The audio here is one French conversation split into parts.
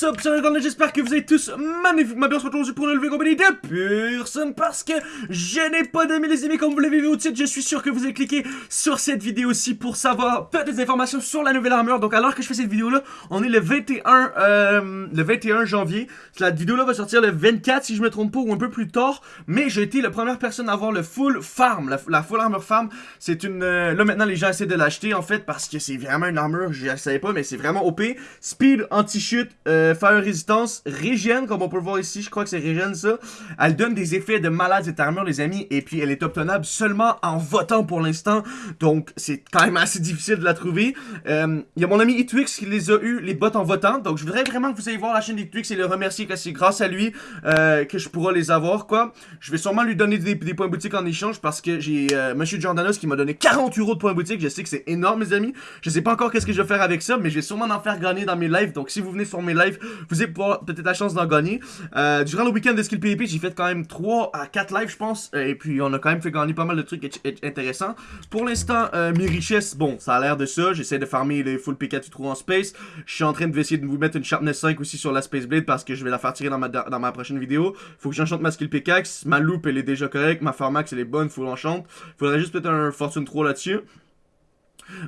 What's up, c'est j'espère que vous êtes tous magnifiquement bien. Aujourd'hui pour une nouvelle compagnie de personne parce que je n'ai pas d'amis les amis comme vous l'avez vu au titre, je suis sûr que vous avez cliqué sur cette vidéo aussi pour savoir peut-être des informations sur la nouvelle armure, donc alors que je fais cette vidéo là, on est le 21, euh, le 21 janvier, la vidéo là va sortir le 24 si je me trompe pas ou un peu plus tard, mais j'ai été la première personne à avoir le full farm, la, full armure farm, c'est une, euh, là maintenant les gens essaient de l'acheter en fait parce que c'est vraiment une armure, je ne savais pas mais c'est vraiment OP, speed, anti-chute, euh, fire résistance, régène, comme on peut le voir ici, je crois que c'est régène ça. Elle donne des effets de malade cette armure les amis, et puis elle est obtenable seulement en votant pour l'instant, donc c'est quand même assez difficile de la trouver. Euh, il y a mon ami Etwix qui les a eu, les bots en votant, donc je voudrais vraiment que vous ayez voir la chaîne d'Etwix et le remercier que c'est grâce à lui euh, que je pourrai les avoir, quoi. Je vais sûrement lui donner des, points boutique en échange parce que j'ai euh, Monsieur Jordanos qui m'a donné 40 euros de points boutique, je sais que c'est énorme mes amis, je sais pas encore qu'est-ce que je vais faire avec ça, mais je vais sûrement en faire gagner dans mes lives, donc si vous venez sur mes lives, vous avez peut-être la chance d'en gagner. Euh, durant le week-end de Skill PvP, j'ai fait quand même 3 à 4 lives, je pense. Et puis, on a quand même fait gagner pas mal de trucs intéressants. Pour l'instant, euh, mes richesses, bon, ça a l'air de ça. J'essaie de farmer les full P4 tu trouves en space. Je suis en train de de vous mettre une Sharpness 5 aussi sur la Space Blade parce que je vais la faire tirer dans ma, dans ma prochaine vidéo. Faut que j'enchante ma skill pickaxe. Ma loupe, elle est déjà correcte. Ma Farmax, elle est bonne. Faut l'enchante. Faudrait juste mettre un Fortune 3 là-dessus.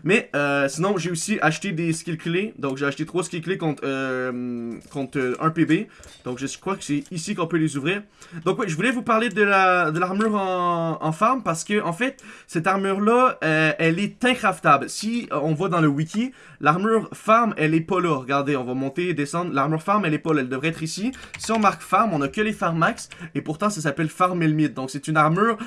Mais euh, sinon, j'ai aussi acheté des skills clés. Donc, j'ai acheté 3 skills clés contre, euh, contre 1 PB. Donc, je crois que c'est ici qu'on peut les ouvrir. Donc, oui, je voulais vous parler de l'armure de en, en farm parce que, en fait, cette armure-là, euh, elle est incraftable. Si on voit dans le wiki, l'armure farm, elle est pas là. Regardez, on va monter et descendre. L'armure farm, elle est pas là. Elle devrait être ici. Si on marque farm, on a que les farm max. Et pourtant, ça s'appelle farm elmite. Donc, c'est une armure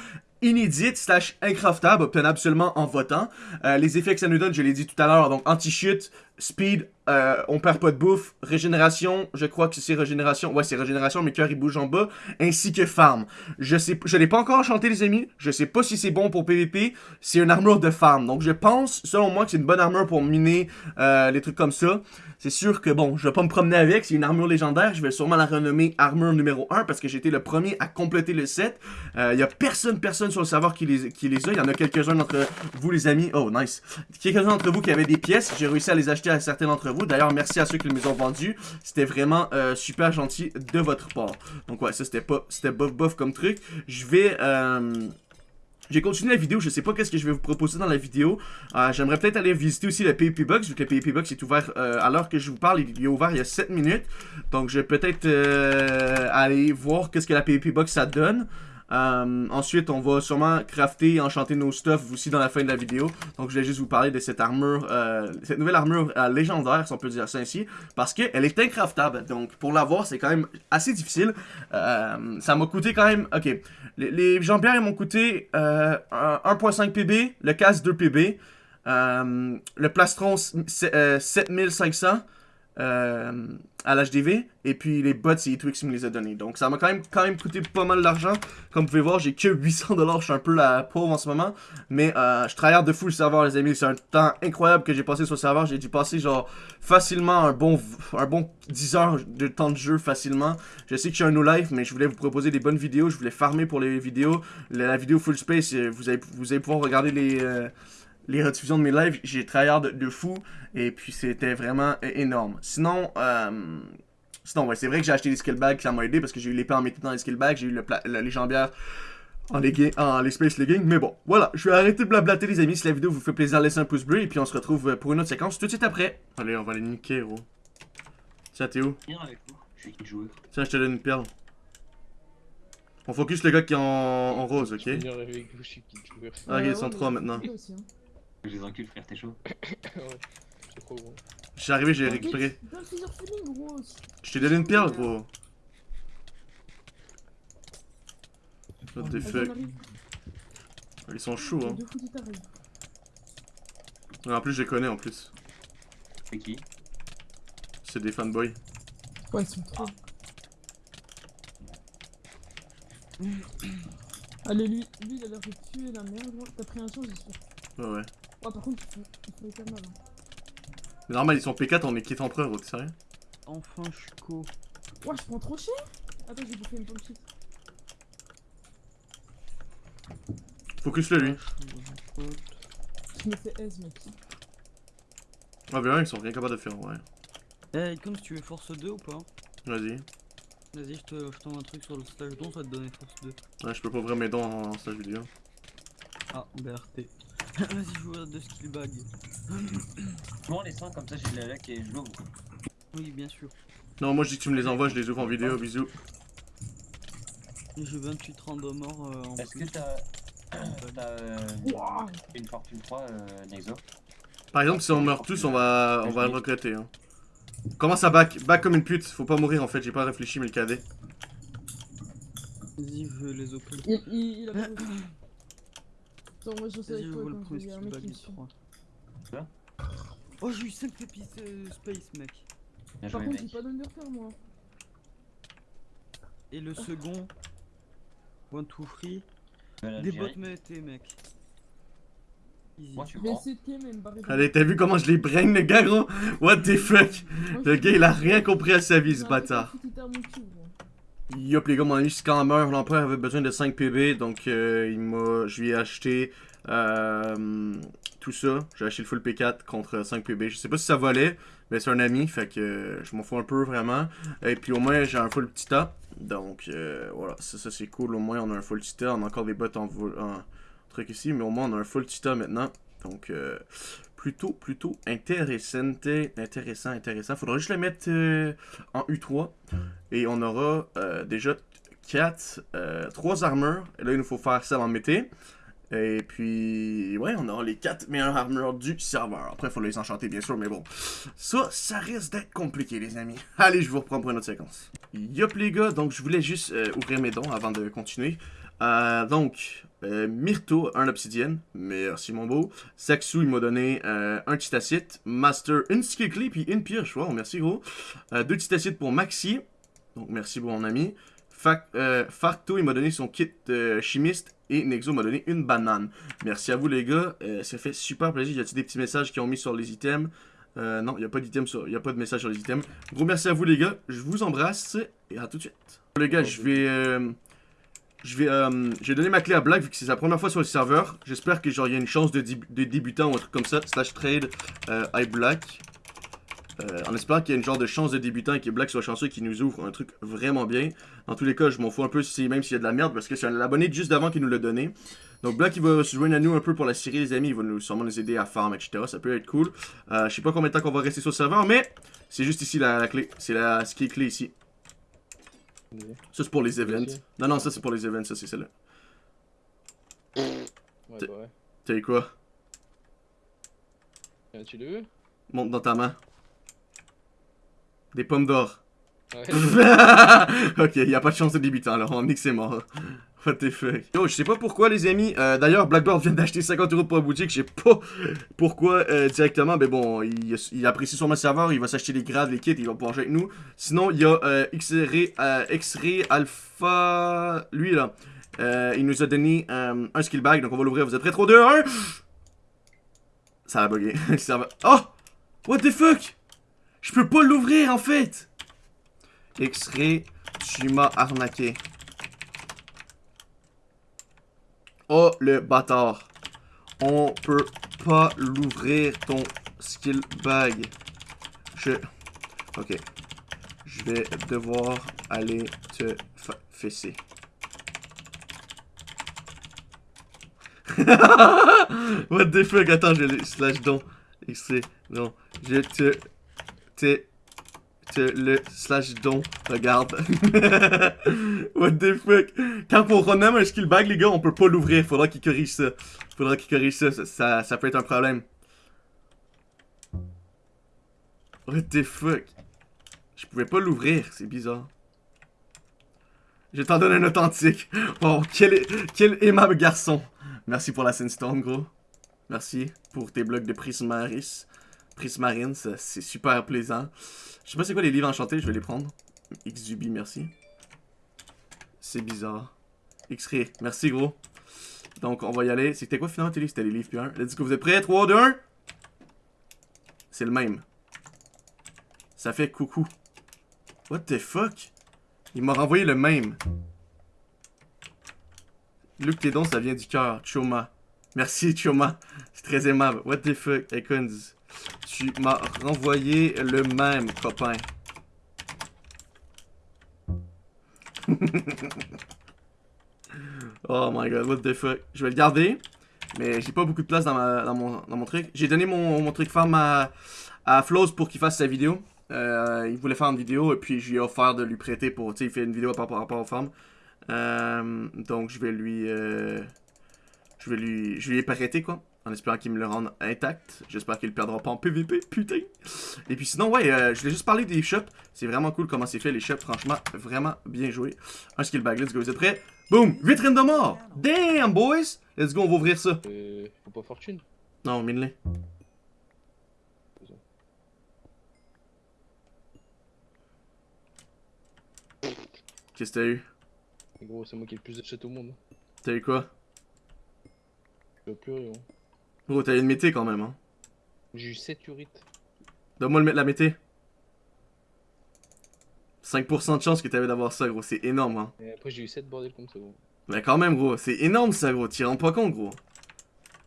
inédite slash incraftable, obtenable seulement en votant. Euh, les effets que ça nous donne, je l'ai dit tout à l'heure, donc anti-chute, speed, euh, on perd pas de bouffe, régénération, je crois que c'est régénération, ouais c'est régénération, mes cœurs ils bougent en bas, ainsi que farm. Je sais, je l'ai pas encore enchanté les amis, je sais pas si c'est bon pour PVP, c'est une armure de farm, donc je pense, selon moi, que c'est une bonne armure pour miner euh, les trucs comme ça. C'est sûr que bon, je vais pas me promener avec, c'est une armure légendaire, je vais sûrement la renommer armure numéro 1 parce que été le premier à compléter le set. Il euh, y a personne, personne sur le serveur qui les, qui les a, il y en a quelques-uns d'entre vous les amis, oh nice. Quelques-uns d'entre vous qui avaient des pièces, j'ai réussi à les acheter à certains d'entre vous. D'ailleurs, merci à ceux qui les ont vendus, c'était vraiment euh, super gentil de votre part. Donc ouais, ça c'était pas, c'était bof bof comme truc. Je vais... Euh, j'ai continué la vidéo, je sais pas qu'est-ce que je vais vous proposer dans la vidéo. Euh, j'aimerais peut-être aller visiter aussi le PvP Box, vu que le PvP Box est ouvert euh, à l'heure que je vous parle, il est ouvert il y a 7 minutes. Donc je vais peut-être aller voir qu'est-ce que la PvP Box ça donne. Euh, ensuite, on va sûrement crafter et enchanter nos stuff aussi dans la fin de la vidéo. Donc, je vais juste vous parler de cette armure, euh, cette nouvelle armure euh, légendaire, si on peut dire ça ainsi, parce qu'elle est incraftable. Donc, pour l'avoir, c'est quand même assez difficile. ça m'a coûté quand même... Ok, les, les jambières m'ont coûté 1.5 PB, le casque 2 PB, le plastron 7500, euh, à l'HDV. Et puis les bots, c'est Twix qui me les a donnés. Donc ça m'a quand même, quand même coûté pas mal d'argent. Comme vous pouvez voir, j'ai que 800$. Je suis un peu la pauvre en ce moment. Mais euh, je travaille de fou le serveur, les amis. C'est un temps incroyable que j'ai passé sur le serveur. J'ai dû passer genre facilement un bon, un bon 10 heures de temps de jeu facilement. Je sais que je suis un no life, mais je voulais vous proposer des bonnes vidéos. Je voulais farmer pour les vidéos. La, vidéo full space, euh, vous allez, vous allez pouvoir regarder les... Euh, les rediffusions de mes lives, j'ai travaillé de, fou, et puis c'était vraiment énorme. Sinon, euh, sinon ouais, c'est vrai que j'ai acheté des skill bags, ça m'a aidé, parce que j'ai eu l'épée en méthode dans les skill bags, j'ai eu le, le légendaire en, les en les space leggings, mais bon, voilà, je vais arrêter de blablater les amis, si la vidéo vous fait plaisir, laissez un pouce bleu, et puis on se retrouve pour une autre séquence tout de suite après. Allez, on va les niquer, gros. Tiens, t'es où? Tiens, je te donne une perle. On focus le gars qui est en, rose, ok? Ah, ok, ils sont trois maintenant. Je les encule, frère, t'es chaud. ouais, c'est trop gros. Je suis arrivé, j'ai récupéré. Je t'ai donné une perle, gros. What the fuck. Ils sont chauds, hein. en plus, je les connais en plus. C'est qui? C'est des fanboys. Ouais, ils sont trop. Allez, lui, lui, il a l'air de tuer la merde. T'as pris un chance, j'espère. Ouais, ouais. Oh, par contre, il faut, il faut mal. Hein. Mais normal, ils sont P4, on est quitte empereur, t'es sérieux? Enfin, je suis co. Ouais, je prends trop cher Attends, j'ai bouffé une pomme shit. Focus-le, lui. Je me fais S, mec. Ah, bien, ils sont rien capables de faire, ouais. Eh, comme si tu veux force 2 ou pas? Vas-y. Vas-y, je te je un truc sur le stage don, ça va te donner force 2. Ouais, je peux pas ouvrir mes dons en, en stage vidéo. Ah, BRT. Vas-y, je vous de skill bag. Moi, les 100 comme ça, j'ai le lac et je l'ouvre. Oui, bien sûr. Non, moi je dis que tu me les envoies, je les ouvre en vidéo, bisous. J'ai 28 random morts euh, en Est-ce que t'as. T'as euh, Wouah une fortune 3, euh, Nexo? Par exemple, si on meurt tous, on va, on va le regretter. Hein. Commence à back, back comme une pute, faut pas mourir en fait, j'ai pas réfléchi, mais le cadet. Vas-y, je les open. Il, il, il a pas réussi. Attends, moi je sais Vas-y, avec toi quand il y a un mec qui me du suit. 3. Quoi Oh, j'ai eu 5 épices euh, space, mec. Bien Par joué, contre, j'ai pas d'underter moi. Et le second, one to free, vais des bots m'étaient, mec. Easy. Moi, tu Je vais prends. essayer de game et me barrer. Allez, t'as vu comment je les brain le gars gros? What the fuck? Moi, Le gars il a rien compris à sa vie j'ai ce bâtard. à mon cul. Yop les gars, mon ami Scammer, l'empereur avait besoin de 5 PB, donc euh, il m'a, je lui ai acheté euh, tout ça. J'ai acheté le full P4 contre 5 PB. Je sais pas si ça valait, mais c'est un ami, fait que je m'en fous un peu vraiment. Et puis au moins j'ai un full Tita, donc euh, voilà, ça, c'est cool. Au moins on a un full Tita, on a encore des bottes en, en truc ici, mais au moins on a un full Tita maintenant. Donc euh, plutôt, plutôt intéressant, intéressant, intéressant. Faudra juste le mettre euh, en U3. Et on aura euh, déjà 4, 3 armures. Et là, il nous faut faire celle en mété. Et puis, ouais, on aura les 4 meilleures armures du serveur. Après, il faut les enchanter, bien sûr, mais bon. Ça, ça risque d'être compliqué, les amis. Allez, je vous reprends pour une autre séquence. Yop, les gars, donc je voulais juste euh, ouvrir mes dons avant de continuer. Euh, donc, euh, Myrto, un obsidienne. Merci, mon beau. Saxu, il m'a donné euh, un titacite. Master, une clé, puis une pioche. Wow, merci, gros. Euh, deux titacites pour Maxi. Donc, merci, mon ami. Fac, euh, Farto, il m'a donné son kit chimiste. Et Nexo m'a donné une banane. Merci à vous, les gars. Ça fait super plaisir. Y a-t-il des petits messages qui ont mis sur les items? Non, il n'y a pas d'item sur... y a pas de message sur les items. Gros merci à vous, les gars. Je vous embrasse. Et à tout de suite. Les gars, je vais... je vais, euh, je donner ma clé à Black vu que c'est sa première fois sur le serveur. J'espère que genre y a une chance de, de débutant ou un truc comme ça. Slash trade euh, I Black. Euh, en espérant qu'il y ait une genre de chance de débutant et que Black soit chanceux et qu'il nous ouvre un truc vraiment bien. Dans tous les cas, je m'en fous un peu si même s'il y a de la merde parce que c'est un abonné juste d'avant qui nous l'a donné. Donc Black il va se joindre à nous un peu pour la série les amis, il va nous sûrement nous aider à farm etc. Ça peut être cool. Euh, je sais pas combien de temps qu'on va rester sur le serveur mais c'est juste ici la, clé. C'est ce qui est clé ici. Ça c'est pour les events. Non non ça c'est pour les events, ça c'est celle-là. Ouais, bah ouais. T'as eu quoi? Euh, tu le veux Monte dans ta main. Des pommes d'or. Ouais. ok, y a pas de chance de débutant alors, on que c'est mort. What the fuck. Yo, je sais pas pourquoi les amis, euh, d'ailleurs Blackboard vient d'acheter 50 euros pour la boutique, je sais pas pourquoi euh, directement, mais bon, il, il apprécie sûrement le serveur, il va s'acheter les grades, les kits, il va pouvoir jouer avec nous. Sinon, il y a euh, X-Ray euh, Alpha, lui là, il nous a donné un skill bag, donc on va l'ouvrir, vous êtes prêts? 3, 2, 1 Ça a bugué, le. Oh! What the fuck? Je peux pas l'ouvrir en fait. X-Ray, tu m'as arnaqué. Oh le bâtard. On peut pas l'ouvrir ton skill bag. Je... Ok. Je vais devoir aller te fesser. What the fuck? Attends, je slash don. X-Ray, non. Je te... Te... Le slash don. Regarde. What the fuck? Quand on renomme un skill bag, les gars, on peut pas l'ouvrir. Faudra qu'il corrige ça. Faudra qu'il corrige ça. Ça, ça. ça peut être un problème. What the fuck? Je pouvais pas l'ouvrir. C'est bizarre. Je t'en donne un authentique. Oh, quel, quel aimable garçon. Merci pour la Sandstone, gros. Merci pour tes blocs de Prismaris. Prismarine, ça, c'est super plaisant. Je sais pas c'est quoi les livres enchantés, je vais les prendre. Xubi, merci. C'est bizarre. X-Ray, merci gros. Donc on va y aller. C'était quoi finalement tes livres C'était les livres puis un. Let's go, vous êtes prêts? 3, 2, 1 C'est le même. Ça fait coucou. What the fuck? Il m'a renvoyé le même. Luc, tes dons, ça vient du cœur. Choma. Merci, Choma. C'est très aimable. What the fuck? Icons. Tu m'as renvoyé le même, copain. oh my god, what the fuck. Je vais le garder, mais j'ai pas beaucoup de place dans, ma, dans, mon, dans mon truc. J'ai donné mon, mon truc farm à, à Flows pour qu'il fasse sa vidéo. Euh, il voulait faire une vidéo et puis je lui ai offert de lui prêter pour, tu sais, il fait une vidéo par rapport aux femmes. Euh, donc je vais lui, euh, je vais lui, je lui ai prêté quoi, en espérant qu'il me le rende intact. J'espère qu'il le perdra pas en PVP, putain. Et puis sinon, ouais, euh, je voulais juste parler des shops. C'est vraiment cool comment c'est fait les shops, franchement, vraiment bien joué. Un skill bag, let's go, vous êtes prêts? Boom, vitrine de mort. Damn boys, let's go, on va ouvrir ça. Euh, faut pas fortune? Non, mine-les. Qu'est-ce que t'as eu? Gros, c'est moi qui ai le plus achète au monde. T'as eu quoi? Je veux plus rien. Bro, t'as eu une mété quand même, hein. J'ai eu 7 urites. Donne-moi le- la mété. 5% de chance que t'avais d'avoir ça, gros. C'est énorme, hein. Et après, j'ai eu 7 bordel ça, gros. Mais quand même, gros. C'est énorme, ça, gros. T'y rends pas compte, gros.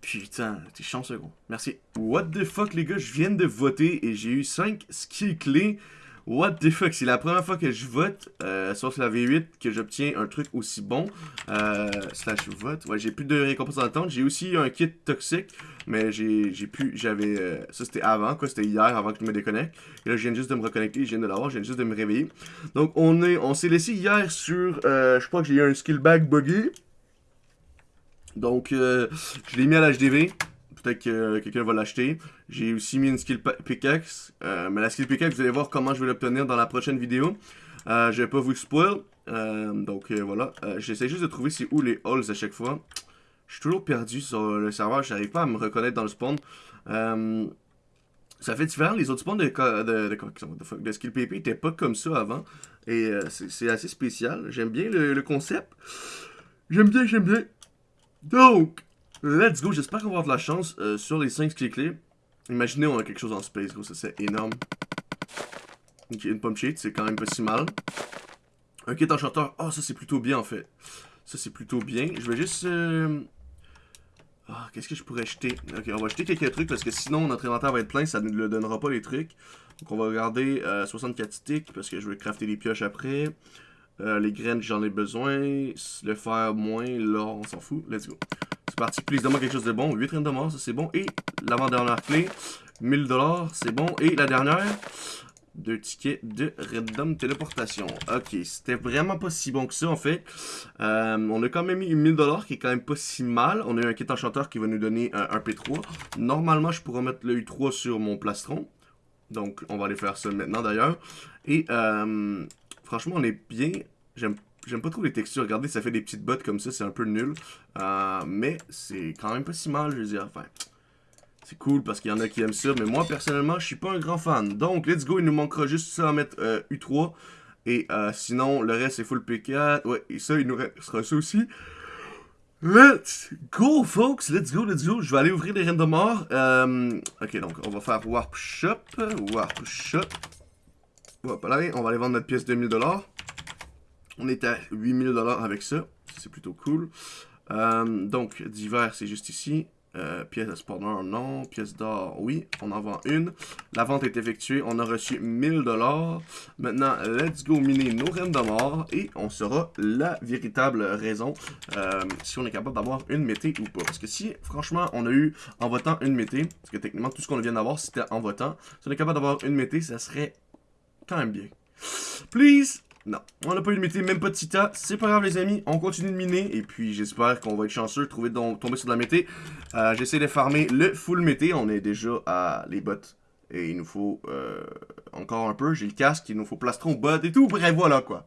Putain, t'es chanceux, gros. Merci. What the fuck, les gars? Je viens de voter et j'ai eu 5 skills clés. What the fuck? C'est la première fois que je vote, euh, sauf la V8, que j'obtiens un truc aussi bon. Euh, slash vote. Ouais, j'ai plus de récompenses dans l'attente. J'ai aussi un kit toxique, mais j'ai plus. J'avais. euh, ça, c'était avant, quoi. C'était hier, avant que je me déconnecte. Et là, je viens juste de me reconnecter. Je viens de l'avoir. Je viens juste de me réveiller. Donc, on est, on s'est laissé hier sur. euh, je crois que j'ai eu un skill bag buggy. Donc, je l'ai mis à l'HDV. Que quelqu'un va l'acheter. J'ai aussi mis une skill pickaxe. Euh, mais la skill pickaxe, vous allez voir comment je vais l'obtenir dans la prochaine vidéo. Euh, je vais pas vous spoil. Euh, donc euh, voilà. Euh, J'essaie juste de trouver c'est où les halls à chaque fois. Je suis toujours perdu sur le serveur. J'arrive pas à me reconnaître dans le spawn. Ça fait différent. Les autres spawns de, skill PP étaient pas comme ça avant. Et c'est assez spécial. J'aime bien le concept. J'aime bien, j'aime bien. Donc, let's go. J'espère qu'on va avoir de la chance euh, sur les 5 skills clés. Imaginez, on a quelque chose en space, gros. Ça, c'est énorme. Ok, une pomme cheat, c'est quand même pas si mal. Un kit enchanteur. Oh, ça, c'est plutôt bien, en fait. Ça, c'est plutôt bien. Je vais juste... euh, Ah, qu'est-ce que je pourrais jeter? Ok, on va jeter quelques trucs parce que sinon, notre inventaire va être plein. Ça ne le donnera pas, les trucs. Donc, on va regarder euh, 64 sticks parce que je vais crafter des pioches après. Euh, les graines, j'en ai besoin. Le fer, moins. L'or, on s'en fout. Let's go. C'est parti. Please, donne-moi quelque chose de bon. 8 reines de mort, ça c'est bon. Et l'avant-dernière clé, 1000$, c'est bon. Et la dernière, deux tickets de random téléportation. Ok, c'était vraiment pas si bon que ça en fait. Euh, on a quand même eu 1000$ qui est quand même pas si mal. On a eu un kit enchanteur qui va nous donner un, un P3. Normalement, je pourrais mettre le U3 sur mon plastron. Donc, on va aller faire ça maintenant d'ailleurs. Et euh, franchement, on est bien. J'aime J'aime pas trop les textures. Regardez, ça fait des petites bottes comme ça, c'est un peu nul. Euh, mais c'est quand même pas si mal, je veux dire. Enfin, c'est cool parce qu'il y en a qui aiment ça. Mais moi, personnellement, je suis pas un grand fan. Donc, let's go. Il nous manquera juste ça à mettre euh, U3. Et euh, sinon, le reste, c'est full P4. Ouais, et ça, il nous restera ça aussi. Let's go, folks. Let's go, let's go. Je vais aller ouvrir les mort. Euh, ok, donc, on va faire Warp Shop. Warp Shop. Hop là, on va aller vendre notre pièce de 1000$. On est à 8000$ avec ça. C'est plutôt cool. Euh, donc, divers, c'est juste ici. Euh, pièce de spawner, non. Pièce d'or, oui. On en vend une. La vente est effectuée. On a reçu 1000$. Maintenant, let's go miner nos reines de. Et on saura la véritable raison euh, si on est capable d'avoir une mété ou pas. Parce que si, franchement, on a eu en votant une mété, parce que techniquement, tout ce qu'on vient d'avoir, c'était en votant. Si on est capable d'avoir une mété, ça serait quand même bien. Please! Non, on n'a pas eu de mété, même pas de Tita. C'est pas grave, les amis. On continue de miner. Et puis, j'espère qu'on va être chanceux trouver de tomber sur de la mété. Euh, J'essaie de farmer le full mété. On est déjà à les bottes. Et il nous faut euh, encore un peu. J'ai le casque. Il nous faut plastron, bot et tout. Bref, voilà quoi.